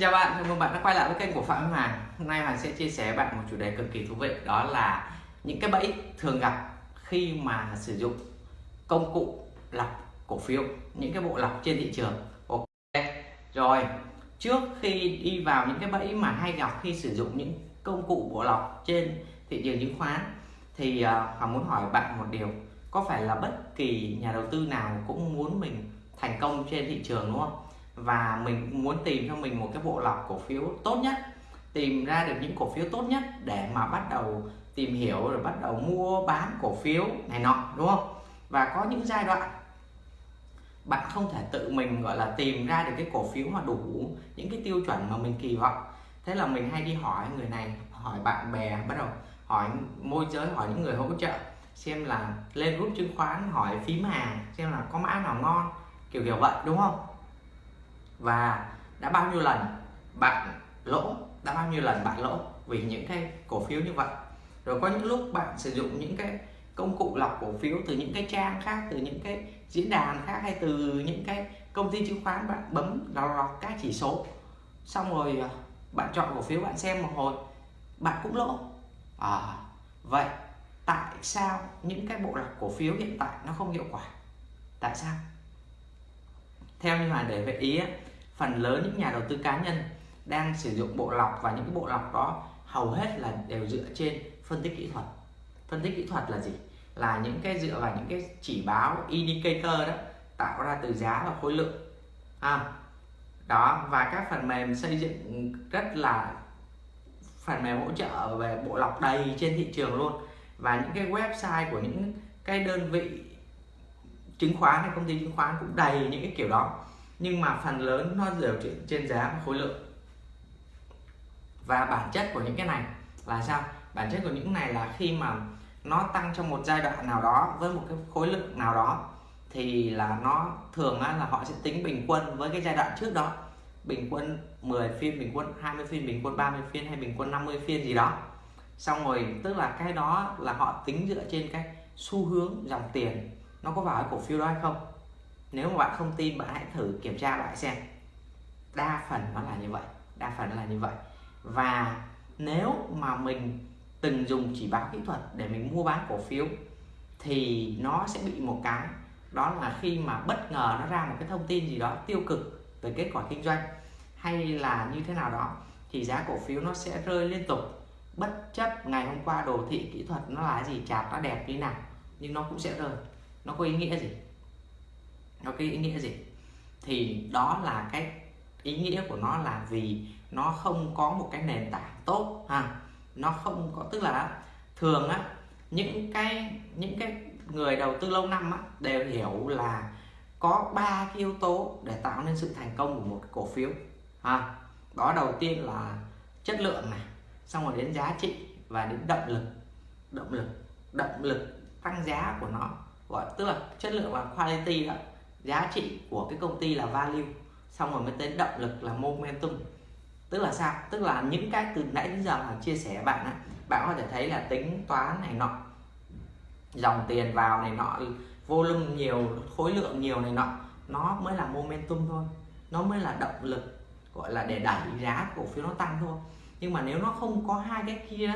Chào bạn, chào mừng bạn đã quay lại với kênh của Phạm Hoàng Hôm nay Hoàng sẽ chia sẻ với bạn một chủ đề cực kỳ thú vị Đó là những cái bẫy thường gặp khi mà sử dụng công cụ lọc cổ phiếu Những cái bộ lọc trên thị trường. Ok Rồi, trước khi đi vào những cái bẫy mà hay gặp khi sử dụng những công cụ bộ lọc trên thị trường chứng khoán Thì à, Hoàng muốn hỏi bạn một điều. Có phải là bất kỳ nhà đầu tư nào cũng muốn mình thành công trên thị trường đúng không? Và mình muốn tìm cho mình một cái bộ lọc cổ phiếu tốt nhất, tìm ra được những cổ phiếu tốt nhất để mà bắt đầu tìm hiểu rồi bắt đầu mua bán cổ phiếu này nọ, đúng không? Và có những giai đoạn bạn không thể tự mình, gọi là, tìm ra được cái cổ phiếu mà đủ những cái tiêu chuẩn mà mình kỳ vọng. Thế là mình hay đi hỏi người này, hỏi bạn bè, bắt đầu hỏi môi giới, hỏi những người hỗ trợ xem là lên group chứng khoán, hỏi phím hàng xem là có mã nào ngon, kiểu kiểu vậy, đúng không? Và đã bao nhiêu lần bạn lỗ, đã bao nhiêu lần bạn lỗ vì những cái cổ phiếu như vậy. Rồi có những lúc bạn sử dụng những cái công cụ lọc cổ phiếu từ những cái trang khác, từ những cái diễn đàn khác hay từ những cái công ty chứng khoán, bạn bấm lọc lọc các chỉ số. Xong rồi à, bạn chọn cổ phiếu bạn xem một hồi, bạn cũng lỗ. À vậy tại sao những cái bộ lọc cổ phiếu hiện tại nó không hiệu quả? Tại sao? Theo như là để về ý phần lớn những nhà đầu tư cá nhân đang sử dụng bộ lọc và những cái bộ lọc đó hầu hết là đều dựa trên phân tích kỹ thuật. Phân tích kỹ thuật là gì? Là những cái dựa vào những cái chỉ báo indicator đó tạo ra từ giá và khối lượng. À, đó và các phần mềm xây dựng rất là phần mềm hỗ trợ về bộ lọc đầy trên thị trường luôn. Và những cái website của những cái đơn vị chứng khoán hay công ty chứng khoán cũng đầy những cái kiểu đó nhưng mà phần lớn nó đều trên giá và khối lượng. Và bản chất của những cái này là sao? Bản chất của những này là khi mà nó tăng trong một giai đoạn nào đó với một cái khối lượng nào đó, thì là nó thường là họ sẽ tính bình quân với cái giai đoạn trước đó. Bình quân 10 phiên, bình quân 20 phiên, bình quân 30 phiên hay bình quân 50 phiên gì đó. Xong rồi, tức là cái đó là họ tính dựa trên cái xu hướng dòng tiền. Nó có vào cái cổ phiếu đó hay không? Nếu mà bạn không tin, bạn hãy thử kiểm tra lại xem. Đa phần nó là như vậy, đa phần là như vậy. Và nếu mà mình từng dùng chỉ báo kỹ thuật để mình mua bán cổ phiếu, thì nó sẽ bị một cái, đó là khi mà bất ngờ nó ra một cái thông tin gì đó tiêu cực về kết quả kinh doanh hay là như thế nào đó, thì giá cổ phiếu nó sẽ rơi liên tục. Bất chấp ngày hôm qua đồ thị kỹ thuật nó là gì chart nó đẹp như nào, nhưng nó cũng sẽ rơi. Nó có ý nghĩa gì? Nó cái ý nghĩa gì? Thì đó là cái ý nghĩa của nó là vì nó không có một cái nền tảng tốt ha. Nó không có tức là thường á những cái những cái người đầu tư lâu năm á, đều hiểu là có ba cái yếu tố để tạo nên sự thành công của một cổ phiếu ha. Đó đầu tiên là chất lượng này xong rồi đến giá trị và đến động lực. Động lực động lực tăng giá của nó gọi tức là chất lượng là quality đó giá trị của cái công ty là value, xong rồi mới tới động lực là momentum. Tức là sao? Tức là những cái từ nãy đến giờ mà chia sẻ bạn á bạn có thể thấy là tính toán này nọ, dòng tiền vào này nọ volume nhiều, khối lượng nhiều này nọ, nó mới là momentum thôi. Nó mới là động lực, gọi là để đẩy giá cổ phiếu nó tăng thôi. Nhưng mà nếu nó không có hai cái kia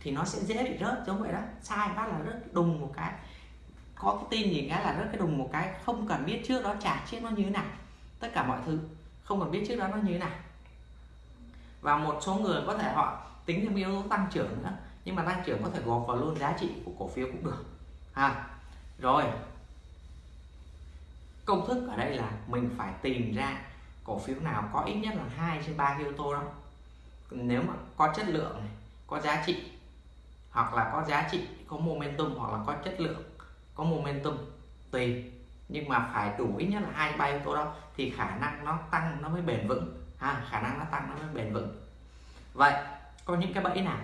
thì nó sẽ dễ bị rớt giống vậy đó. Sai phát là rớt đùng một cái có cái tin gì cái là rất cái đùng một cái không cần biết trước đó trả trước nó như thế nào. Tất cả mọi thứ không cần biết trước đó nó như thế nào. Và một số người có thể họ tính thêm yếu tố tăng trưởng nữa nhưng mà tăng trưởng có thể gộp vào luôn giá trị của cổ phiếu cũng được. Ha rồi. Công thức ở đây là mình phải tìm ra cổ phiếu nào có ít nhất là hai trên ba yếu tố đó. Nếu mà có chất lượng này, có giá trị hoặc là có giá trị có momentum hoặc là có chất lượng có momentum tùy nhưng mà phải đủ ít nhất là hai ba yếu tố đó thì khả năng nó tăng nó mới bền vững. Ha khả năng nó tăng nó mới bền vững. Vậy có những cái bẫy nào?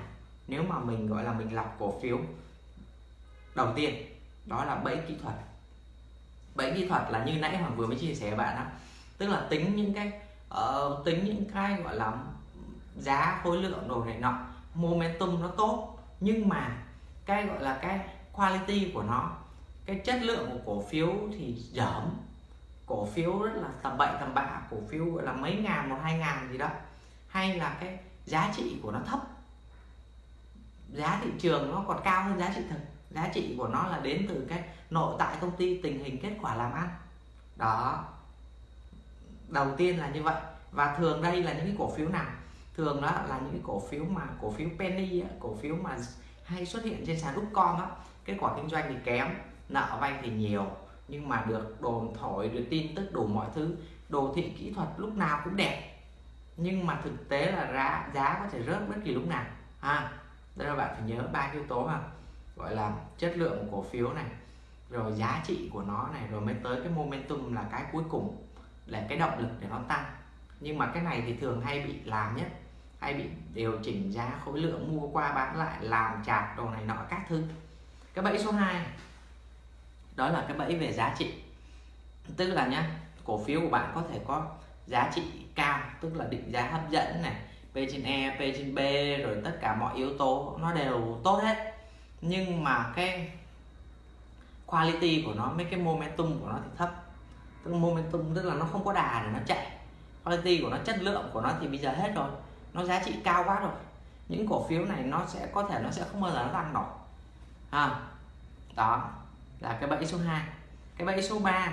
Nếu mà mình gọi là mình lọc cổ phiếu đầu tiên đó là bẫy kỹ thuật. Bẫy kỹ thuật là như nãy hoàng vừa mới chia sẻ với bạn đó tức là tính những cái uh, tính những cái gọi là giá khối lượng đồ này nọ momentum nó tốt nhưng mà cái gọi là cái quality của nó cái chất lượng của cổ phiếu thì giảm. Cổ phiếu rất là tầm bậy, tầm bạ. Cổ phiếu gọi là mấy ngàn, một, hai ngàn gì đó. Hay là cái giá trị của nó thấp. Giá thị trường nó còn cao hơn giá trị thực giá trị của nó là đến từ cái nội tại công ty, tình hình kết quả làm ăn. Đó. Đầu tiên là như vậy. Và thường đây là những cái cổ phiếu nào? Thường đó là những cái cổ phiếu mà, cổ phiếu penny cổ phiếu mà hay xuất hiện trên sàn upcom á. Kết quả kinh doanh thì kém nợ vay thì nhiều, nhưng mà được đồn thổi, được tin tức đủ mọi thứ. Đồ thị kỹ thuật lúc nào cũng đẹp, nhưng mà thực tế là giá giá có thể rớt bất kỳ lúc nào. À đây là bạn phải nhớ ba yếu tố mà gọi là chất lượng của cổ phiếu này, rồi giá trị của nó này, rồi mới tới cái momentum là cái cuối cùng, là cái động lực để nó tăng. Nhưng mà cái này thì thường hay bị làm nhất hay bị điều chỉnh giá khối lượng mua qua bán lại, làm chặt đồ này nọ các thứ. Cái bẫy số 2 đó là cái bẫy về giá trị. Tức là nhá cổ phiếu của bạn có thể có giá trị cao tức là định giá hấp dẫn này P trên E, P trên B rồi tất cả mọi yếu tố nó đều tốt hết. Nhưng mà cái quality của nó mấy cái momentum của nó thì thấp. Tức momentum tức là nó không có đà để nó chạy. Quality của nó chất lượng của nó thì bây giờ hết rồi. Nó giá trị cao quá rồi. Những cổ phiếu này nó sẽ có thể nó sẽ không bao giờ nó tăng nổi. À, đó là cái bẫy số 2 cái bẫy số 3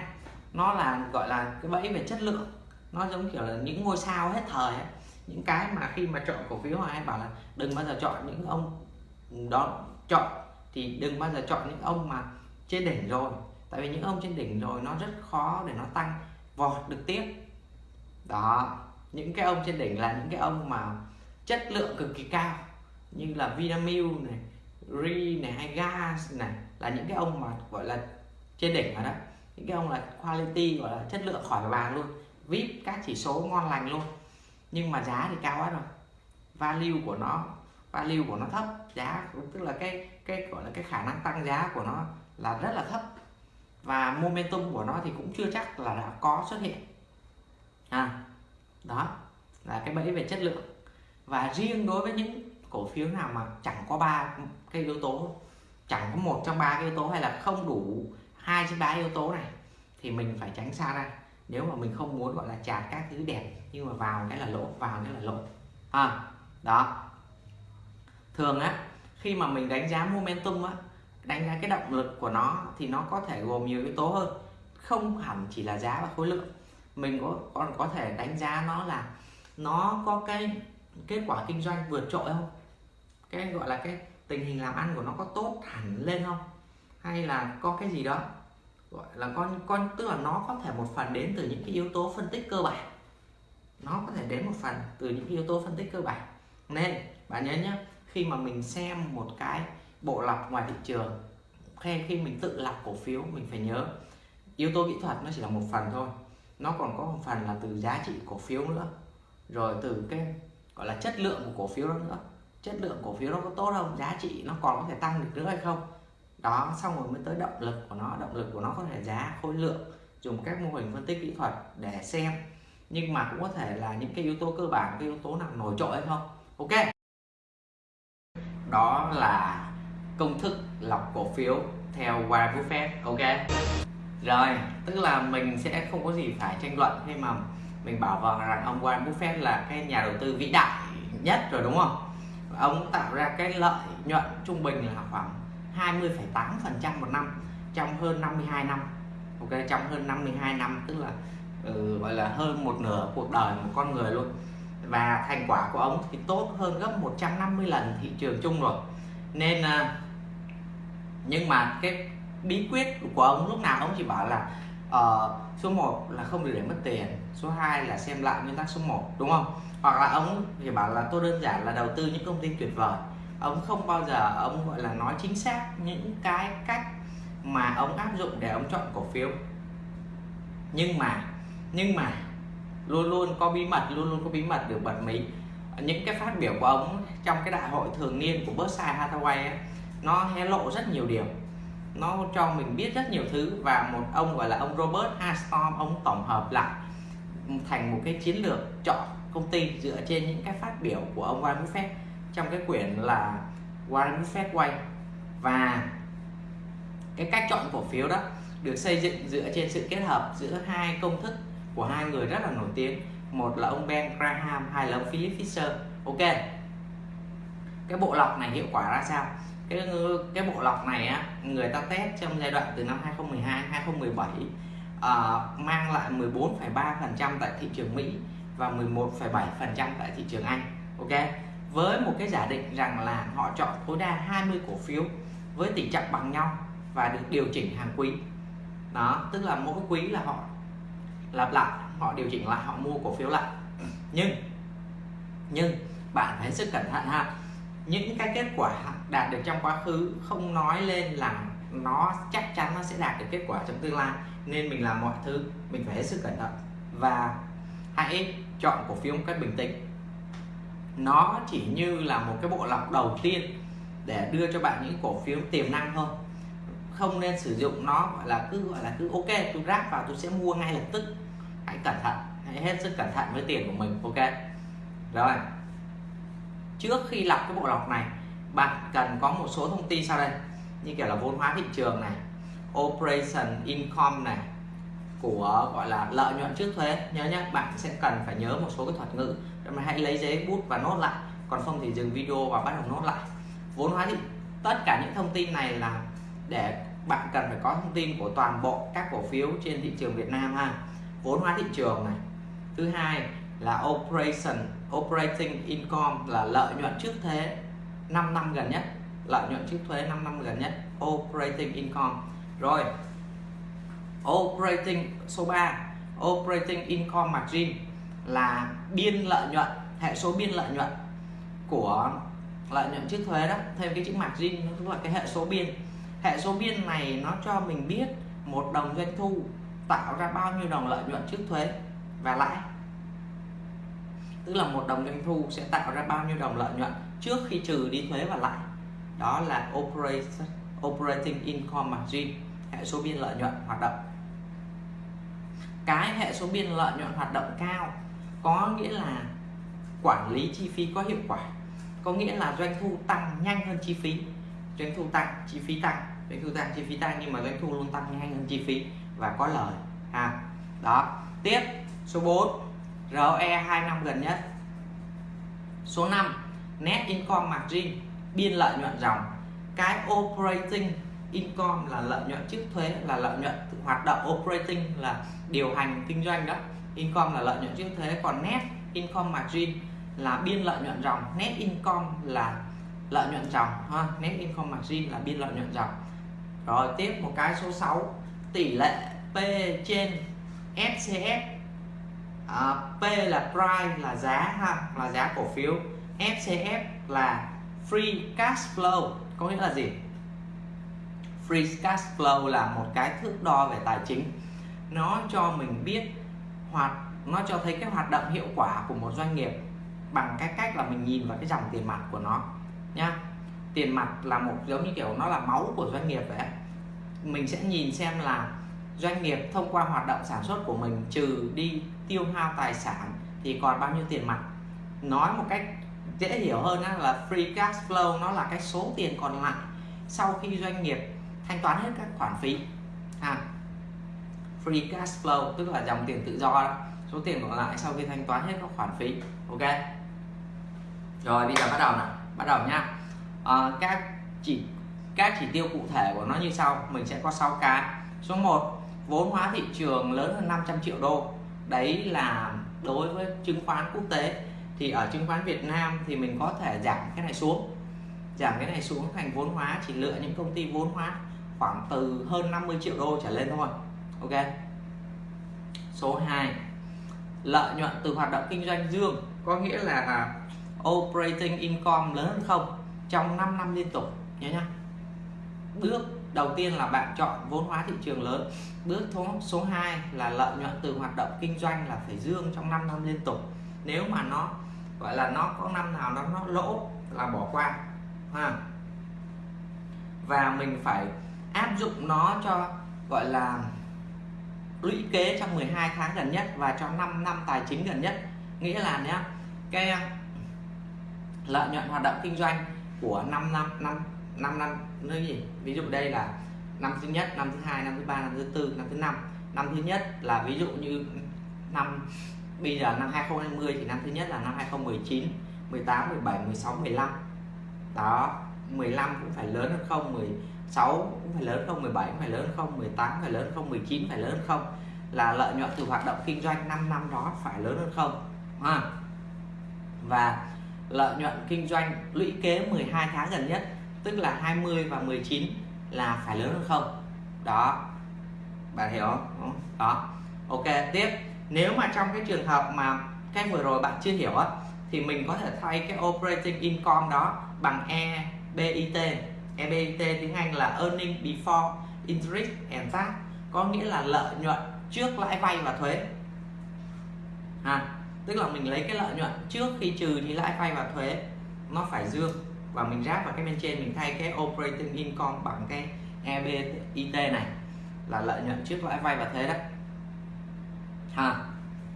nó là, gọi là cái bẫy về chất lượng. Nó giống kiểu là những ngôi sao hết thời ấy. những cái mà khi mà chọn cổ phiếu hay bảo là đừng bao giờ chọn những ông đó chọn, thì đừng bao giờ chọn những ông mà trên đỉnh rồi. Tại vì những ông trên đỉnh rồi nó rất khó để nó tăng vọt được tiếp. Đó, những cái ông trên đỉnh là những cái ông mà chất lượng cực kỳ cao, như là Vinamilk này Ri này hay Gas này là những cái ông mà gọi là trên đỉnh rồi đó những cái ông là quality, gọi là chất lượng khỏi bàn luôn. Vip các chỉ số ngon lành luôn. Nhưng mà giá thì cao quá rồi. Value của nó, value của nó thấp. Giá, tức là cái cái gọi là cái khả năng tăng giá của nó là rất là thấp. Và momentum của nó thì cũng chưa chắc là đã có xuất hiện. À đó là cái bẫy về chất lượng. Và riêng đối với những cổ phiếu nào mà chẳng có ba cái yếu tố chẳng có một trong ba cái yếu tố hay là không đủ hai trên ba yếu tố này thì mình phải tránh xa ra. Nếu mà mình không muốn gọi là chạt các thứ đẹp nhưng mà vào cái là lỗ vào cái là lỗ. À, đó. Thường á khi mà mình đánh giá momentum á đánh giá cái động lực của nó thì nó có thể gồm nhiều yếu tố hơn. Không hẳn chỉ là giá và khối lượng. Mình có còn có thể đánh giá nó là nó có cái kết quả kinh doanh vượt trội không? Cái gọi là cái tình hình làm ăn của nó có tốt hẳn lên không? Hay là có cái gì đó, gọi là con con, tức là nó có thể một phần đến từ những cái yếu tố phân tích cơ bản. Nó có thể đến một phần từ những yếu tố phân tích cơ bản. Nên, bạn nhớ nhé, khi mà mình xem một cái bộ lọc ngoài thị trường, hay khi mình tự lọc cổ phiếu, mình phải nhớ, yếu tố kỹ thuật nó chỉ là một phần thôi. Nó còn có một phần là từ giá trị cổ phiếu nữa, rồi từ cái, gọi là chất lượng của cổ phiếu đó nữa chất lượng cổ phiếu nó có tốt không, giá trị nó còn có thể tăng được nữa hay không. Đó, xong rồi mới tới động lực của nó. Động lực của nó có thể giá khối lượng, dùng các mô hình phân tích kỹ thuật để xem. Nhưng mà cũng có thể là những cái yếu tố cơ bản, cái yếu tố nào nổi trội hay không. Ok. Đó là công thức lọc cổ phiếu theo Warren Buffett. Ok. Rồi, tức là mình sẽ không có gì phải tranh luận khi mà mình bảo vâng rằng ông Warren Buffett là cái nhà đầu tư vĩ đại nhất rồi, đúng không? Ông tạo ra cái lợi nhuận trung bình là khoảng 20,8% một năm trong hơn 52 năm. Ok trong hơn 52 năm tức là ừ, gọi là hơn một nửa cuộc đời một con người luôn. Và thành quả của ông thì tốt hơn gấp 150 lần thị trường chung rồi. Nên à, nhưng mà cái bí quyết của ông lúc nào ông chỉ bảo là uh, số 1 là không được để mất tiền số 2 là xem lại nguyên tắc số 1 đúng không? Hoặc là ông thì bảo là tôi đơn giản là đầu tư những công ty tuyệt vời. Ông không bao giờ ông gọi là nói chính xác những cái cách mà ông áp dụng để ông chọn cổ phiếu. Nhưng mà nhưng mà luôn luôn có bí mật luôn luôn có bí mật được bật mí. Những cái phát biểu của ông trong cái đại hội thường niên của Berkshire Hathaway ấy, nó hé lộ rất nhiều điều. Nó cho mình biết rất nhiều thứ và một ông gọi là ông Robert Astor ông tổng hợp lại thành một cái chiến lược chọn công ty dựa trên những cái phát biểu của ông Warren Buffett trong cái quyển là Warren Buffett Way. Và cái cách chọn cổ phiếu đó được xây dựng dựa trên sự kết hợp giữa hai công thức của hai người rất là nổi tiếng. Một là ông Ben Graham, hai là ông Philip Fisher. Ok. Cái bộ lọc này hiệu quả ra sao? Cái cái bộ lọc này á, người ta test trong giai đoạn từ năm 2012 2017 uh, mang lại 14,3% tại thị trường Mỹ và 11,7% tại thị trường Anh ok? Với một cái giả định rằng là họ chọn tối đa 20 cổ phiếu với tỷ trọng bằng nhau và được điều chỉnh hàng quý. Đó tức là mỗi quý là họ lặp lại họ điều chỉnh lại họ mua cổ phiếu lại. Nhưng nhưng bạn phải hết sức cẩn thận ha. Những cái kết quả đạt được trong quá khứ không nói lên là nó chắc chắn nó sẽ đạt được kết quả trong tương lai. Nên mình làm mọi thứ, mình phải hết sức cẩn thận. Và hãy chọn cổ phiếu một cách bình tĩnh. Nó chỉ như là một cái bộ lọc đầu tiên để đưa cho bạn những cổ phiếu tiềm năng thôi. Không nên sử dụng nó, gọi là cứ, gọi là cứ, ok, tôi ráp vào, tôi sẽ mua ngay lập tức. Hãy cẩn thận, hãy hết sức cẩn thận với tiền của mình, ok? Rồi trước khi lọc cái bộ lọc này, bạn cần có một số thông tin sau đây như kiểu là vốn hóa thị trường này, operation income này, của gọi là lợi nhuận trước thuế. Nhớ nhé bạn sẽ cần phải nhớ một số cái thuật ngữ. Mà hãy lấy giấy bút và nốt lại, còn không thì dừng video và bắt đầu nốt lại. Vốn hóa thị, tất cả những thông tin này là để bạn cần phải có thông tin của toàn bộ các cổ phiếu trên thị trường Việt Nam ha. Vốn hóa thị trường này. Thứ hai là operation, operating income là lợi nhuận trước thuế 5 năm gần nhất lợi nhuận trước thuế 5 năm gần nhất, operating income. Rồi, operating số 3 operating income margin là biên lợi nhuận, hệ số biên lợi nhuận của lợi nhuận trước thuế đó. Thêm cái chữ margin tức là cái hệ số biên. Hệ số biên này nó cho mình biết một đồng doanh thu tạo ra bao nhiêu đồng lợi nhuận trước thuế và lãi. Tức là một đồng doanh thu sẽ tạo ra bao nhiêu đồng lợi nhuận trước khi trừ đi thuế và lãi đó là operating operating income margin, hệ số biên lợi nhuận hoạt động. Cái hệ số biên lợi nhuận hoạt động cao có nghĩa là quản lý chi phí có hiệu quả, có nghĩa là doanh thu tăng nhanh hơn chi phí. Doanh thu tăng, chi phí tăng, doanh thu tăng, chi phí tăng nhưng mà doanh thu luôn tăng nhanh hơn chi phí và có lời, ha. Đó, tiếp, số 4 ROE 2 năm gần nhất. Số 5 net income margin biên lợi nhuận dòng. Cái operating income là lợi nhuận trước thuế là lợi nhuận hoạt động. Operating là điều hành kinh doanh đó. Income là lợi nhuận trước thuế. Còn net income margin là biên lợi nhuận dòng. Net income là lợi nhuận dòng ha. Net income margin là biên lợi nhuận dòng. Rồi tiếp một cái số 6 tỷ lệ P trên FCF à, P là price là giá ha là giá cổ phiếu. FCF là free cash flow có nghĩa là gì? Free cash flow là một cái thước đo về tài chính. Nó cho mình biết hoạt, nó cho thấy cái hoạt động hiệu quả của một doanh nghiệp bằng cái cách là mình nhìn vào cái dòng tiền mặt của nó, nhá. Tiền mặt là một giống như kiểu nó là máu của doanh nghiệp vậy mình sẽ nhìn xem là doanh nghiệp thông qua hoạt động sản xuất của mình trừ đi tiêu hao tài sản thì còn bao nhiêu tiền mặt. Nói một cách dễ hiểu hơn là free cash flow nó là cái số tiền còn lại sau khi doanh nghiệp thanh toán hết các khoản phí. À, free cash flow tức là dòng tiền tự do đó. số tiền còn lại sau khi thanh toán hết các khoản phí ok? Rồi bây giờ bắt đầu nào bắt đầu nhá. À, các chỉ các chỉ tiêu cụ thể của nó như sau mình sẽ có 6 cái. Số 1 vốn hóa thị trường lớn hơn 500 triệu đô. Đấy là đối với chứng khoán quốc tế thì ở chứng khoán Việt Nam thì mình có thể giảm cái này xuống. Giảm cái này xuống thành vốn hóa, chỉ lựa những công ty vốn hóa khoảng từ hơn 50 triệu đô trở lên thôi. Ok? Số 2 lợi nhuận từ hoạt động kinh doanh dương có nghĩa là à, operating income lớn hơn không? Trong 5 năm liên tục, nhớ nhá. Bước đầu tiên là bạn chọn vốn hóa thị trường lớn. Bước số 2 là lợi nhuận từ hoạt động kinh doanh là phải dương trong 5 năm liên tục. Nếu mà nó gọi là nó có năm nào nó nó lỗ là bỏ qua, ha. Và mình phải áp dụng nó cho, gọi là, lũy kế trong 12 tháng gần nhất và trong 5 năm tài chính gần nhất. Nghĩa là nhé cái ờ, lợi nhuận hoạt động kinh doanh của 5 năm năm 5 năm nơi gì? Ví dụ đây là năm thứ nhất, năm thứ hai, năm thứ ba, năm thứ tư, năm thứ năm. Năm thứ nhất là ví dụ như năm bây giờ năm 2020 thì năm thứ nhất là năm 2019 18 17 16 15 đó 15 cũng phải lớn hơn không 16 cũng phải lớn không 17 cũng phải lớn không 18 phải lớn không 19 phải lớn không. Là lợi nhuận từ hoạt động kinh doanh 5 năm đó phải lớn hơn không, ha? Và lợi nhuận kinh doanh lũy kế 12 tháng gần nhất, tức là 20 và 19 là phải lớn hơn không. Đó, bạn hiểu không? Đó, ok, tiếp nếu mà trong cái trường hợp mà cái vừa rồi bạn chưa hiểu á thì mình có thể thay cái operating income đó bằng EBIT EBIT tiếng Anh là earning before interest and tax có nghĩa là lợi nhuận trước lãi vay và thuế. À, tức là mình lấy cái lợi nhuận trước khi trừ đi lãi vay và thuế nó phải dương và mình ráp vào cái bên trên mình thay cái operating income bằng cái EBIT này là lợi nhuận trước lãi vay và thuế đấy ha.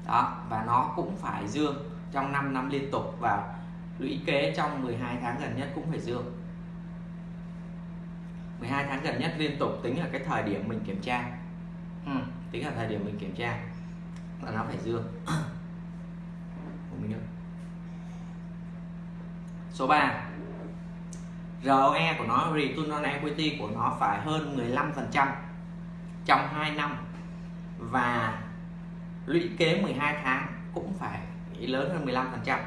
Đó và nó cũng phải dương trong 5 năm liên tục và lũy kế trong 12 tháng gần nhất cũng phải dương. 12 tháng gần nhất liên tục tính là cái thời điểm mình kiểm tra. Ừ, tính là thời điểm mình kiểm tra là nó phải dương. Mình số 3 ROE của nó return on equity của nó phải hơn 15% trong 2 năm. Và lũy kế 12 tháng cũng phải lớn hơn 15%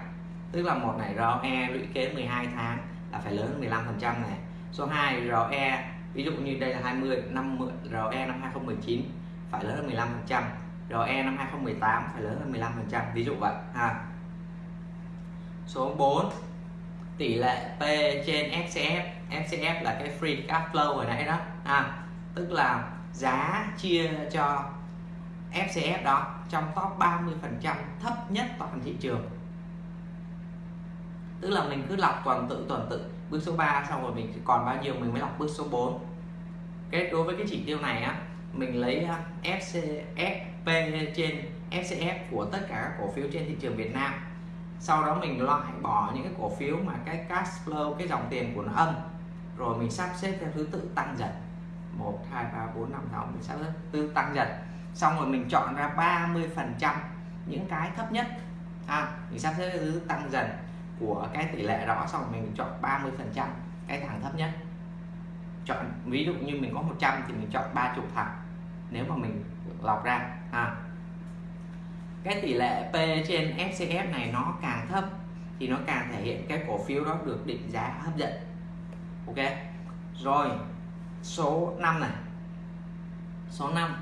tức là một này ROE lũy kế 12 tháng là phải lớn hơn 15% này. Số 2 ROE ví dụ như đây là 20 năm ROE năm 2019 phải lớn hơn 15% ROE năm 2018 phải lớn hơn 15% ví dụ vậy ha. Số 4 tỷ lệ P trên FCF FCF là cái free cash flow hồi nãy đó à, tức là giá chia cho FCF đó, trong top 30% thấp nhất toàn thị trường. Tức là mình cứ lọc tuần tự tuần tự, bước số 3 xong rồi mình còn bao nhiêu, mình mới lọc bước số 4 cái đối với cái chỉ tiêu này á, mình lấy FCFP trên FCF của tất cả các cổ phiếu trên thị trường Việt Nam. Sau đó mình loại bỏ những cái cổ phiếu mà cái cash flow, cái dòng tiền của nó âm. Rồi mình sắp xếp theo thứ tự tăng dần. 1 2 3 4 5 6 mình sắp xếp. Thứ tăng dần xong rồi mình chọn ra 30 phần trăm những cái thấp nhất. À, mình sắp xếp thứ tăng dần của cái tỷ lệ đó xong rồi mình chọn 30 phần trăm cái thằng thấp nhất. Chọn ví dụ như mình có 100 thì mình chọn 30 thằng nếu mà mình lọc ra. À. cái tỷ lệ P trên FCF này nó càng thấp thì nó càng thể hiện cái cổ phiếu đó được định giá hấp dẫn. Ok rồi số 5 này. Số 5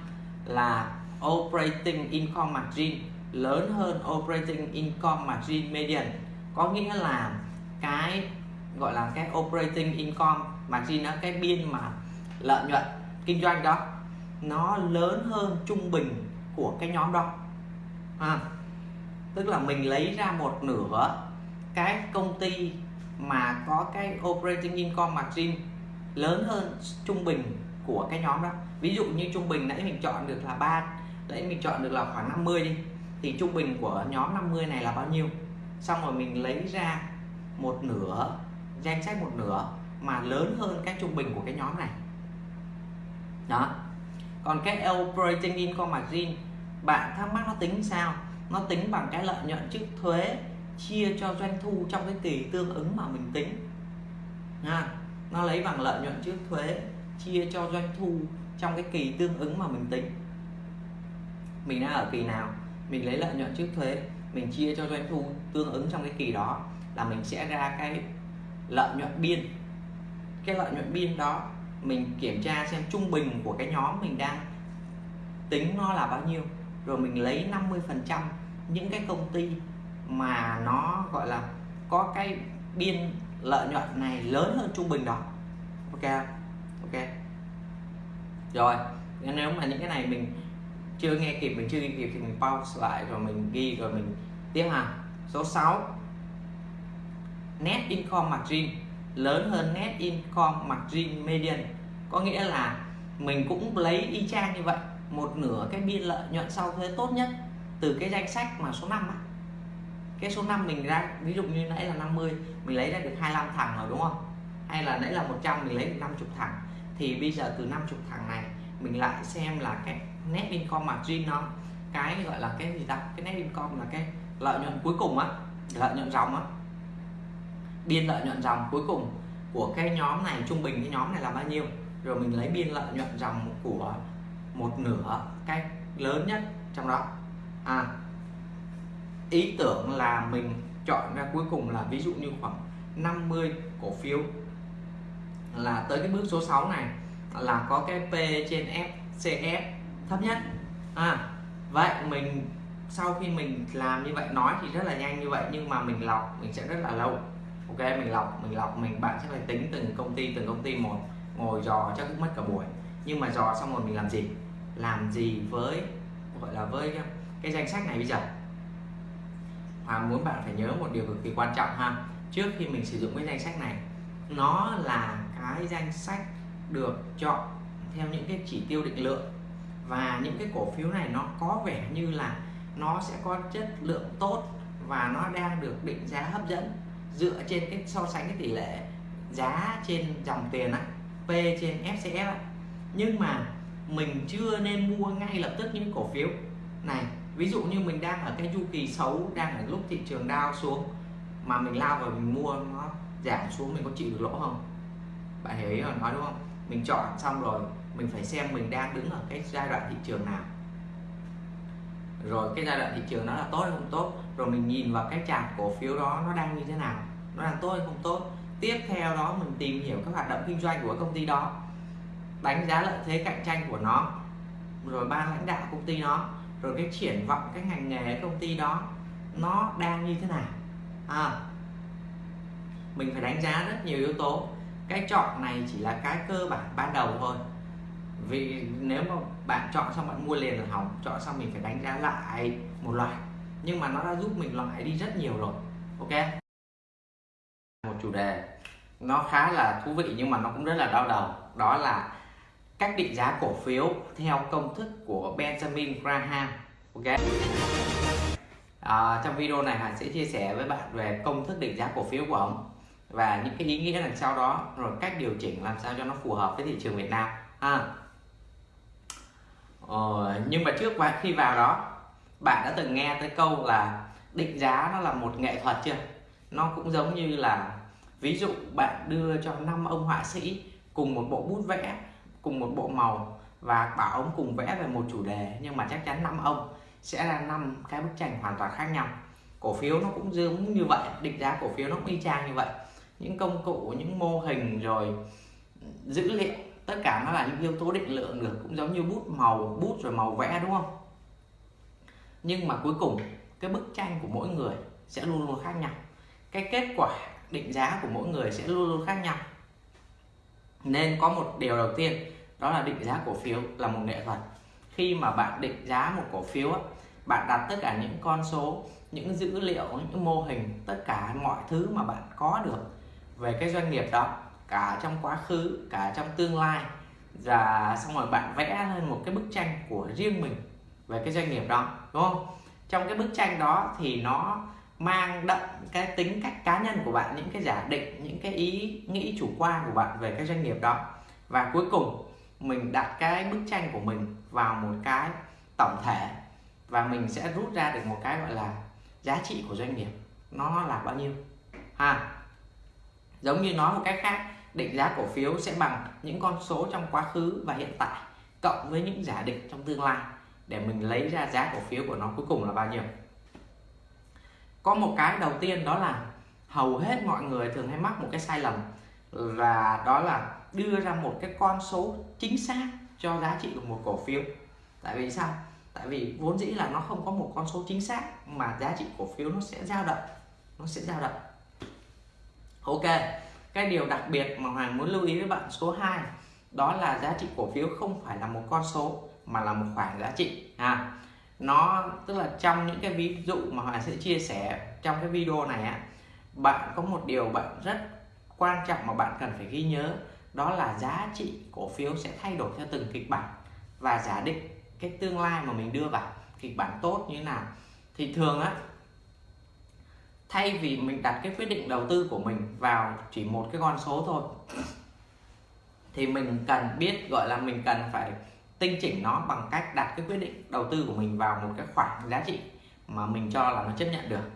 là operating income margin lớn hơn operating income margin median. Có nghĩa là cái gọi là cái operating income margin đó cái biên mà lợi nhuận kinh doanh đó nó lớn hơn trung bình của cái nhóm đó. À, tức là mình lấy ra một nửa cái công ty mà có cái operating income margin lớn hơn trung bình của cái nhóm đó ví dụ như trung bình nãy mình chọn được là ba, nãy mình chọn được là khoảng 50 đi, thì trung bình của nhóm 50 này là bao nhiêu? Xong rồi mình lấy ra một nửa, danh sách một nửa mà lớn hơn cái trung bình của cái nhóm này. Đó. Còn cái operating income margin, bạn thắc mắc nó tính sao? Nó tính bằng cái lợi nhuận trước thuế, chia cho doanh thu trong cái kỳ tương ứng mà mình tính. Ha nó lấy bằng lợi nhuận trước thuế, chia cho doanh thu trong cái kỳ tương ứng mà mình tính. Mình đang ở kỳ nào, mình lấy lợi nhuận trước thuế, mình chia cho doanh thu tương ứng trong cái kỳ đó là mình sẽ ra cái lợi nhuận biên. Cái lợi nhuận biên đó mình kiểm tra xem trung bình của cái nhóm mình đang tính nó là bao nhiêu, rồi mình lấy 50 phần trăm những cái công ty mà nó gọi là có cái biên lợi nhuận này lớn hơn trung bình đó. Ok ok rồi, nếu mà những cái này mình chưa nghe kịp, mình chưa ghi kịp thì mình pause lại rồi mình ghi rồi mình tiếp ha. Số 6 net income margin, lớn hơn net income margin median. Có nghĩa là mình cũng lấy y chang như vậy, một nửa cái biên lợi nhuận sau thuế tốt nhất từ cái danh sách mà số 5 á. Cái số 5 mình ra, ví dụ như nãy là 50 mình lấy ra được 25 thằng rồi đúng không? Hay là nãy là 100 mình lấy được 50 thằng thì bây giờ từ 50 thằng này, mình lại xem là cái net income margin nó, cái gọi là cái gì ta? Cái net income là cái lợi nhuận cuối cùng á, lợi nhuận dòng á. Biên lợi nhuận dòng cuối cùng của cái nhóm này, trung bình cái nhóm này là bao nhiêu? Rồi mình lấy biên lợi nhuận dòng của một nửa, cái lớn nhất trong đó. À ý tưởng là mình chọn ra cuối cùng là ví dụ như khoảng 50 cổ phiếu là tới cái bước số 6 này là có cái P trên FCF thấp nhất. À vậy mình sau khi mình làm như vậy nói thì rất là nhanh như vậy nhưng mà mình lọc mình sẽ rất là lâu. Ok mình lọc mình lọc mình bạn sẽ phải tính từng công ty từng công ty một ngồi dò chắc cũng mất cả buổi. Nhưng mà dò xong rồi mình làm gì? Làm gì với gọi là với cái, cái danh sách này bây giờ? Hoàng muốn bạn phải nhớ một điều cực kỳ quan trọng ha. Trước khi mình sử dụng cái danh sách này nó là cái danh sách được chọn theo những cái chỉ tiêu định lượng. Và những cái cổ phiếu này nó có vẻ như là nó sẽ có chất lượng tốt và nó đang được định giá hấp dẫn dựa trên cái so sánh cái tỷ lệ giá trên dòng tiền á, P trên FCF á. Nhưng mà mình chưa nên mua ngay lập tức những cổ phiếu này. Ví dụ như mình đang ở cái chu kỳ xấu, đang ở lúc thị trường đao xuống, mà mình lao vào mình mua nó giảm xuống, mình có chịu được lỗ không? Bạn hiểu ý là nói đúng không? Mình chọn xong rồi mình phải xem mình đang đứng ở cái giai đoạn thị trường nào. Rồi cái giai đoạn thị trường nó là tốt hay không tốt rồi mình nhìn vào cái chart cổ phiếu đó nó đang như thế nào nó đang tốt hay không tốt. Tiếp theo đó mình tìm hiểu các hoạt động kinh doanh của công ty đó đánh giá lợi thế cạnh tranh của nó rồi ban lãnh đạo công ty nó rồi cái triển vọng cái ngành nghề công ty đó nó đang như thế nào. À, mình phải đánh giá rất nhiều yếu tố cái chọn này chỉ là cái cơ bản ban đầu thôi. Vì nếu mà bạn chọn xong bạn mua liền là hỏng chọn xong mình phải đánh giá lại một loại nhưng mà nó đã giúp mình loại đi rất nhiều rồi ok? Một chủ đề nó khá là thú vị nhưng mà nó cũng rất là đau đầu. Đó là cách định giá cổ phiếu theo công thức của Benjamin Graham ok? À, trong video này Hải sẽ chia sẻ với bạn về công thức định giá cổ phiếu của ông và những cái ý nghĩa đằng sau đó rồi cách điều chỉnh làm sao cho nó phù hợp với thị trường Việt Nam à. ờ, nhưng mà trước khi vào đó bạn đã từng nghe tới câu là định giá nó là một nghệ thuật chưa? Nó cũng giống như là ví dụ bạn đưa cho năm ông họa sĩ cùng một bộ bút vẽ cùng một bộ màu và bảo ông cùng vẽ về một chủ đề nhưng mà chắc chắn năm ông sẽ là năm cái bức tranh hoàn toàn khác nhau. Cổ phiếu nó cũng giống như vậy định giá cổ phiếu nó cũng y chang như vậy những công cụ, những mô hình rồi dữ liệu. Tất cả nó là những yếu tố định lượng được, cũng giống như bút màu, bút rồi màu vẽ, đúng không? Nhưng mà cuối cùng, cái bức tranh của mỗi người sẽ luôn luôn khác nhau. Cái kết quả định giá của mỗi người sẽ luôn luôn khác nhau. Nên có một điều đầu tiên, đó là định giá cổ phiếu là một nghệ thuật. Khi mà bạn định giá một cổ phiếu bạn đặt tất cả những con số, những dữ liệu, những mô hình, tất cả mọi thứ mà bạn có được về cái doanh nghiệp đó, cả trong quá khứ, cả trong tương lai. Và xong rồi bạn vẽ lên một cái bức tranh của riêng mình về cái doanh nghiệp đó, đúng không? Trong cái bức tranh đó thì nó mang đậm cái tính cách cá nhân của bạn, những cái giả định, những cái ý nghĩ chủ quan của bạn về cái doanh nghiệp đó. Và cuối cùng, mình đặt cái bức tranh của mình vào một cái tổng thể và mình sẽ rút ra được một cái gọi là giá trị của doanh nghiệp. Nó là bao nhiêu? Ha? Giống như nói một cách khác, định giá cổ phiếu sẽ bằng những con số trong quá khứ và hiện tại, cộng với những giả định trong tương lai. Để mình lấy ra giá cổ phiếu của nó cuối cùng là bao nhiêu? Có một cái đầu tiên đó là hầu hết mọi người thường hay mắc một cái sai lầm, và đó là đưa ra một cái con số chính xác cho giá trị của một cổ phiếu. Tại vì sao? Tại vì vốn dĩ là nó không có một con số chính xác mà giá trị cổ phiếu nó sẽ dao động, nó sẽ dao động ok, cái điều đặc biệt mà Hoàng muốn lưu ý với bạn số 2 đó là giá trị cổ phiếu không phải là một con số, mà là một khoản giá trị. À nó, tức là trong những cái ví dụ mà Hoàng sẽ chia sẻ trong cái video này á, bạn có một điều bạn rất quan trọng mà bạn cần phải ghi nhớ, đó là giá trị cổ phiếu sẽ thay đổi theo từng kịch bản. Và giả định cái tương lai mà mình đưa vào kịch bản tốt như thế nào. Thì thường á thay vì mình đặt cái quyết định đầu tư của mình vào chỉ một cái con số thôi thì mình cần biết gọi là mình cần phải tinh chỉnh nó bằng cách đặt cái quyết định đầu tư của mình vào một cái khoảng giá trị mà mình cho là nó chấp nhận được.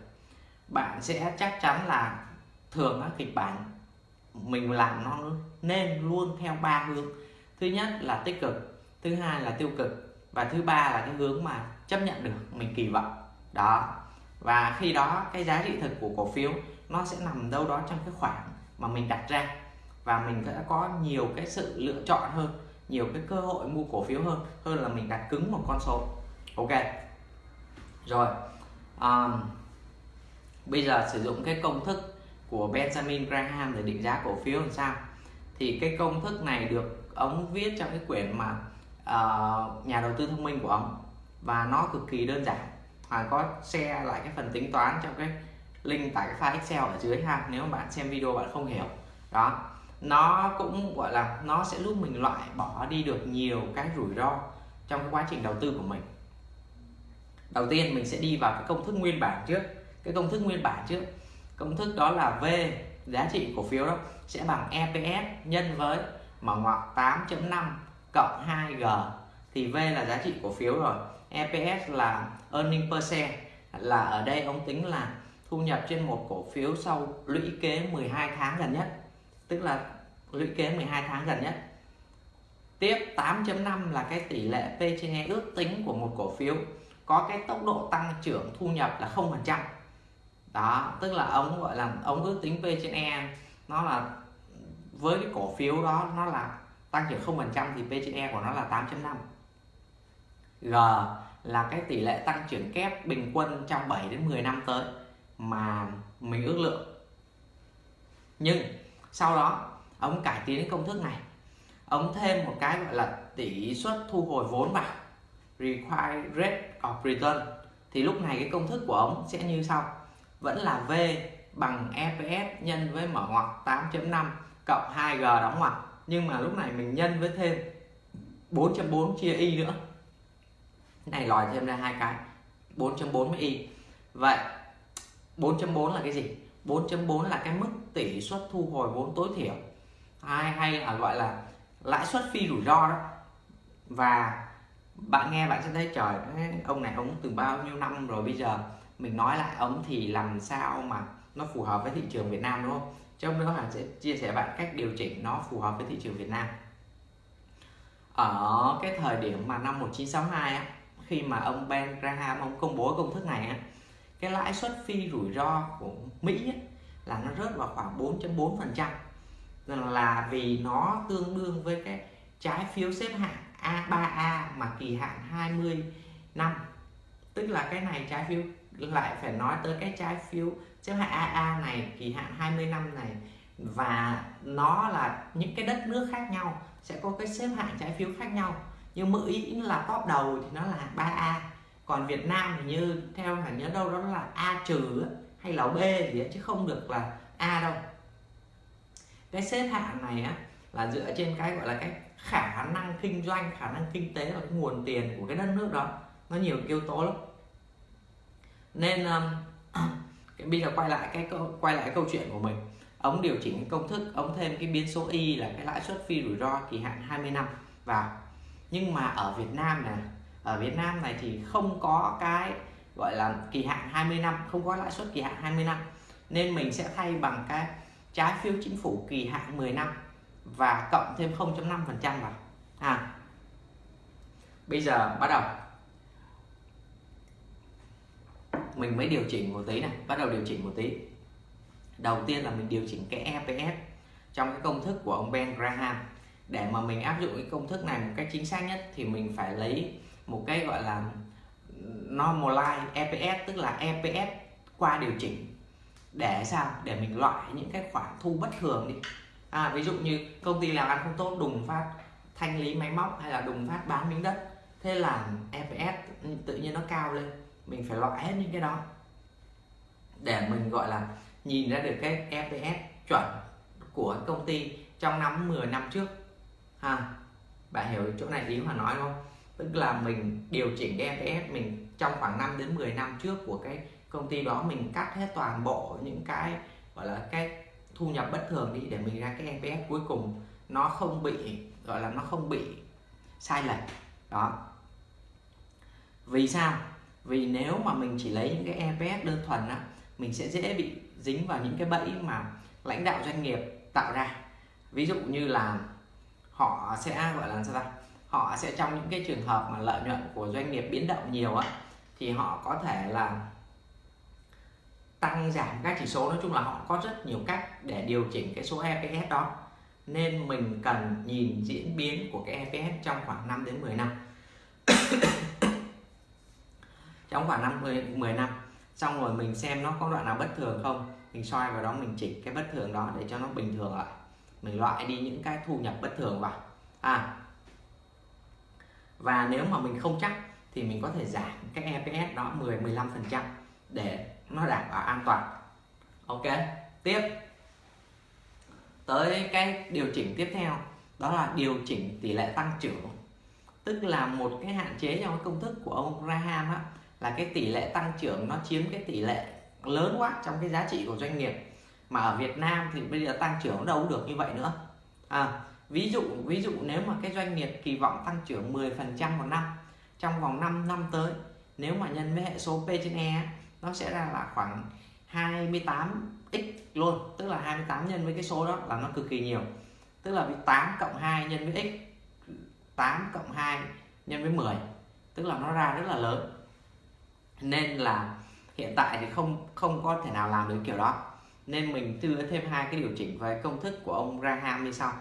Bạn sẽ chắc chắn là thường á, kịch bản mình làm nó nên luôn theo ba hướng. Thứ nhất là tích cực thứ hai là tiêu cực và thứ ba là cái hướng mà chấp nhận được mình kỳ vọng. Đó và khi đó cái giá trị thực của cổ phiếu nó sẽ nằm đâu đó trong cái khoảng mà mình đặt ra. Và mình sẽ có nhiều cái sự lựa chọn hơn nhiều cái cơ hội mua cổ phiếu hơn hơn là mình đặt cứng một con số. Ok. Rồi. Um, bây giờ sử dụng cái công thức của Benjamin Graham để định giá cổ phiếu làm sao? Thì cái công thức này được ông viết trong cái quyển mà uh, nhà đầu tư thông minh của ông. Và nó cực kỳ đơn giản và có share lại cái phần tính toán trong cái link tải cái file Excel ở dưới ha, nếu mà bạn xem video bạn không hiểu. Đó, nó cũng, gọi là, nó sẽ giúp mình loại bỏ đi được nhiều cái rủi ro trong cái quá trình đầu tư của mình. Đầu tiên, mình sẽ đi vào cái công thức nguyên bản trước. Cái công thức nguyên bản trước, công thức đó là V, giá trị cổ phiếu đó, sẽ bằng EPS nhân với mở ngoặc 8.5 cộng 2G thì V là giá trị cổ phiếu rồi. EPS là earning per share. Là ở đây ông tính là thu nhập trên một cổ phiếu sau lũy kế 12 tháng gần nhất. Tức là lũy kế 12 tháng gần nhất. Tiếp 8.5 là cái tỷ lệ P trên E ước tính của một cổ phiếu. Có cái tốc độ tăng trưởng thu nhập là không phần trăm. Đó, tức là ông gọi là ông ước tính P trên E nó là với cái cổ phiếu đó nó là tăng trưởng không phần trăm thì P trên E của nó là 8.5 G là cái tỷ lệ tăng trưởng kép bình quân trong 7 đến 10 năm tới mà mình ước lượng. Nhưng sau đó, ông cải tiến công thức này. Ông thêm một cái gọi là tỷ suất thu hồi vốn vào, required rate of return. Thì lúc này cái công thức của ông sẽ như sau. Vẫn là V bằng EPS nhân với mở ngoặc 8.5 cộng 2G đóng ngoặc. Nhưng mà lúc này mình nhân với thêm 4.4 chia y nữa này lòi thêm ra hai cái. 4.4 với y vậy 4.4 là cái gì? 4.4 là cái mức tỷ suất thu hồi vốn tối thiểu. Hay hay là gọi là lãi suất phi rủi ro đó. Và bạn nghe bạn sẽ thấy trời ông này ông từ bao nhiêu năm rồi bây giờ? Mình nói lại ông thì làm sao mà nó phù hợp với thị trường Việt Nam đúng không? Trong đó hàng sẽ chia sẻ bạn cách điều chỉnh nó phù hợp với thị trường Việt Nam. Ở cái thời điểm mà năm 1962 á, khi mà ông Ben Graham ông công bố công thức này á, cái lãi suất phi rủi ro của Mỹ á, là nó rớt vào khoảng 4.4 phần trăm. Là vì nó tương đương với cái trái phiếu xếp hạng A3A mà kỳ hạn 20 năm. Tức là cái này trái phiếu lại phải nói tới cái trái phiếu xếp hạng AA này kỳ hạn 20 năm này. Và nó là những cái đất nước khác nhau sẽ có cái xếp hạng trái phiếu khác nhau nhưng Mỹ là top đầu thì nó là 3A còn Việt Nam thì như theo hẳn nhớ đâu đó là A trừ hay là B gì ấy, chứ không được là A đâu. Cái xếp hạng này á là dựa trên cái gọi là cái khả năng kinh doanh khả năng kinh tế và cái nguồn tiền của cái đất nước đó. Nó nhiều yếu tố lắm. Nên um, cái, bây giờ quay lại cái câu quay lại cái câu chuyện của mình. Ông điều chỉnh công thức ông thêm cái biến số y là cái lãi suất phi rủi ro kỳ hạn 20 năm vào nhưng mà ở Việt Nam này, ở Việt Nam này thì không có cái gọi là kỳ hạn 20 năm, không có lãi suất kỳ hạn 20 năm. Nên mình sẽ thay bằng cái trái phiếu chính phủ kỳ hạn 10 năm và cộng thêm 0.5 phần trăm vào. À bây giờ bắt đầu. Mình mới điều chỉnh một tí này, bắt đầu điều chỉnh một tí. Đầu tiên là mình điều chỉnh cái EPS trong cái công thức của ông Ben Graham để mà mình áp dụng cái công thức này một cách chính xác nhất thì mình phải lấy một cái gọi là normalize EPS tức là EPS qua điều chỉnh. Để sao? Để mình loại những cái khoản thu bất thường đi. À, ví dụ như công ty làm ăn không tốt đùng phát thanh lý máy móc hay là đùng phát bán miếng đất. Thế là EPS tự nhiên nó cao lên. Mình phải loại hết những cái đó. Để mình gọi là nhìn ra được cái EPS chuẩn của công ty trong năm 10 năm trước ha, bạn hiểu chỗ này ý mà nói không? Tức là mình điều chỉnh cái EPS mình trong khoảng 5 đến 10 năm trước của cái công ty đó, mình cắt hết toàn bộ những cái, gọi là, cái thu nhập bất thường đi để mình ra cái EPS cuối cùng nó không bị, gọi là, nó không bị sai lệch. Đó. Vì sao? Vì nếu mà mình chỉ lấy những cái EPS đơn thuần á, mình sẽ dễ bị dính vào những cái bẫy mà lãnh đạo doanh nghiệp tạo ra. Ví dụ như là họ sẽ gọi là sao ta? Họ sẽ trong những cái trường hợp mà lợi nhuận của doanh nghiệp biến động nhiều á thì họ có thể là tăng giảm các chỉ số. Nói chung là họ có rất nhiều cách để điều chỉnh cái số EPS đó. Nên mình cần nhìn diễn biến của cái EPS trong khoảng 5 đến 10 năm. Trong khoảng năm 10, 10 năm. Xong rồi mình xem nó có đoạn nào bất thường không. Mình soi vào đó mình chỉnh cái bất thường đó để cho nó bình thường lại mình loại đi những cái thu nhập bất thường vào. À và nếu mà mình không chắc thì mình có thể giảm cái EPS đó 10 15 phần trăm để nó đảm bảo an toàn. Ok tiếp. Tới cái điều chỉnh tiếp theo đó là điều chỉnh tỷ lệ tăng trưởng. Tức là một cái hạn chế trong cái công thức của ông Graham á, là cái tỷ lệ tăng trưởng nó chiếm cái tỷ lệ lớn quá trong cái giá trị của doanh nghiệp mà ở Việt Nam thì bây giờ tăng trưởng đâu cũng được như vậy nữa. À, ví dụ ví dụ nếu mà cái doanh nghiệp kỳ vọng tăng trưởng 10 phần trăm một năm trong vòng 5 năm tới nếu mà nhân với hệ số P trên E nó sẽ ra là khoảng 28x luôn tức là 28 nhân với cái số đó là nó cực kỳ nhiều. Tức là 8 cộng 2 nhân với x 8 cộng 2 nhân với 10 tức là nó ra rất là lớn. Nên là hiện tại thì không không có thể nào làm được kiểu đó nên mình đưa thêm hai cái điều chỉnh về công thức của ông Graham như sau.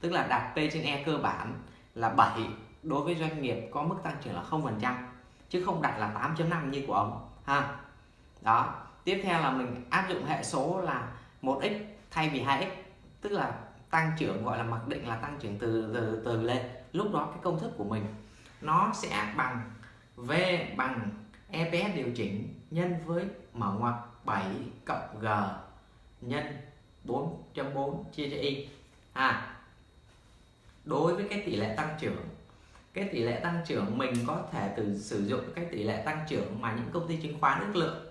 Tức là đặt P trên E cơ bản là 7 đối với doanh nghiệp có mức tăng trưởng là 0% chứ không đặt là 8.5 như của ông, ha. Đó. Tiếp theo là mình áp dụng hệ số là 1x thay vì 2x tức là tăng trưởng gọi là mặc định là tăng trưởng từ từ từ lên. Lúc đó cái công thức của mình nó sẽ bằng V bằng EPS điều chỉnh nhân với mở ngoặc 7 cộng G nhân 4.4 chia cho Y. À đối với cái tỷ lệ tăng trưởng, cái tỷ lệ tăng trưởng mình có thể từ sử dụng cái tỷ lệ tăng trưởng mà những công ty chứng khoán ước lượng.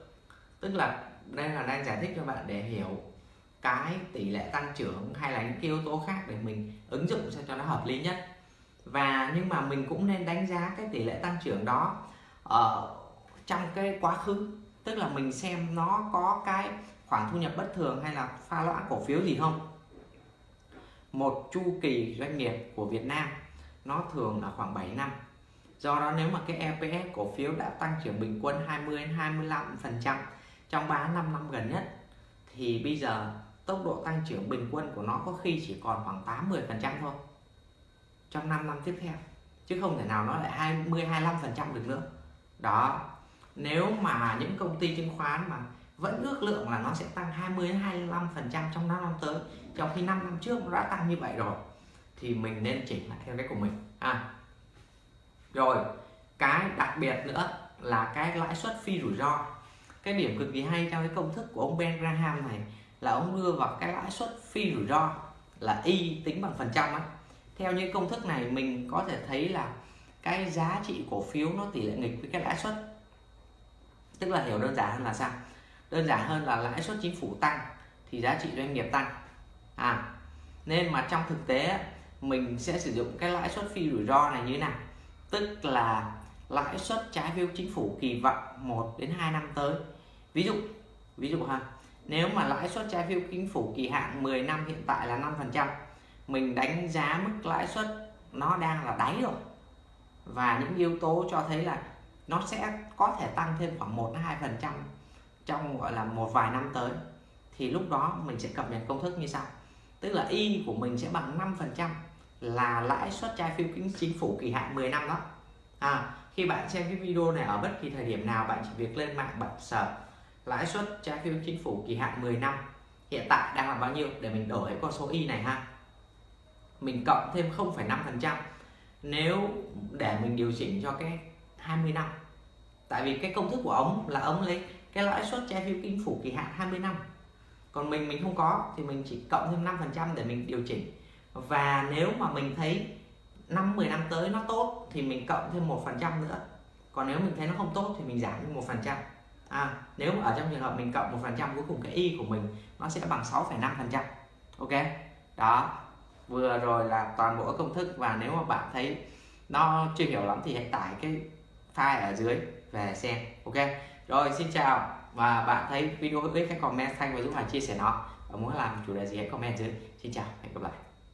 Tức là đây là đang giải thích cho bạn để hiểu cái tỷ lệ tăng trưởng hay là những yếu tố khác để mình ứng dụng sao cho nó hợp lý nhất. Và nhưng mà mình cũng nên đánh giá cái tỷ lệ tăng trưởng đó ở trong cái quá khứ. Tức là mình xem nó có cái khoản thu nhập bất thường hay là pha loãng cổ phiếu gì không? Một chu kỳ doanh nghiệp của Việt Nam, nó thường là khoảng 7 năm. Do đó nếu mà cái EPS cổ phiếu đã tăng trưởng bình quân 20 đến 25 phần trăm trong 3 năm năm gần nhất, thì bây giờ tốc độ tăng trưởng bình quân của nó có khi chỉ còn khoảng 80 phần trăm thôi trong 5 năm tiếp theo, chứ không thể nào nó lại 20 25 phần trăm được nữa. Đó, nếu mà những công ty chứng khoán mà vẫn ước lượng là nó sẽ tăng 20 đến 25 phần trăm trong 5 năm tới. Trong khi 5 năm trước nó đã tăng như vậy rồi, thì mình nên chỉnh lại theo cái của mình. À rồi, cái đặc biệt nữa là cái lãi suất phi rủi ro. Cái điểm cực kỳ hay trong cái công thức của ông Ben Graham này là ông đưa vào cái lãi suất phi rủi ro là y tính bằng phần trăm á. Theo như công thức này, mình có thể thấy là cái giá trị cổ phiếu nó tỷ lệ nghịch với cái lãi suất. Tức là hiểu đơn giản hơn là sao? Đơn giản hơn là lãi suất chính phủ tăng thì giá trị doanh nghiệp tăng. À nên mà trong thực tế mình sẽ sử dụng cái lãi suất phi rủi ro này như thế nào? Tức là lãi suất trái phiếu chính phủ kỳ vọng 1 đến 2 năm tới. Ví dụ ví dụ ha, nếu mà lãi suất trái phiếu chính phủ kỳ hạn 10 năm hiện tại là 5 phần trăm, mình đánh giá mức lãi suất nó đang là đáy rồi. Và những yếu tố cho thấy là nó sẽ có thể tăng thêm khoảng 1 2 phần trăm trong gọi là một vài năm tới thì lúc đó mình sẽ cập nhật công thức như sau. Tức là y của mình sẽ bằng 5% là lãi suất trái phiếu chính phủ kỳ hạn 10 năm đó. À, khi bạn xem cái video này ở bất kỳ thời điểm nào bạn chỉ việc lên mạng bạn sở lãi suất trái phiếu chính phủ kỳ hạn 10 năm hiện tại đang là bao nhiêu để mình đổi con số y này ha. Mình cộng thêm 0,5% nếu để mình điều chỉnh cho cái 20 năm. Tại vì cái công thức của ông là ông lấy cái lãi suất trái phiếu chính phủ kỳ hạn 20 năm. Còn mình mình không có thì mình chỉ cộng thêm 5% để mình điều chỉnh. Và nếu mà mình thấy năm 10 năm tới nó tốt thì mình cộng thêm một phần trăm nữa. Còn nếu mình thấy nó không tốt thì mình giảm thêm một phần trăm. À, nếu mà ở trong trường hợp mình cộng một phần trăm cuối cùng cái y của mình nó sẽ bằng 6,5 phần trăm. Ok? Đó. Vừa rồi là toàn bộ công thức và nếu mà bạn thấy nó chưa hiểu lắm thì hãy tải cái file ở dưới về xem. Ok? Rồi, xin chào. Và bạn thấy video hữu ích hãy comment xanh và giúp Hải chia sẻ nó. Và muốn làm chủ đề gì hãy comment dưới. Xin chào, hẹn gặp lại.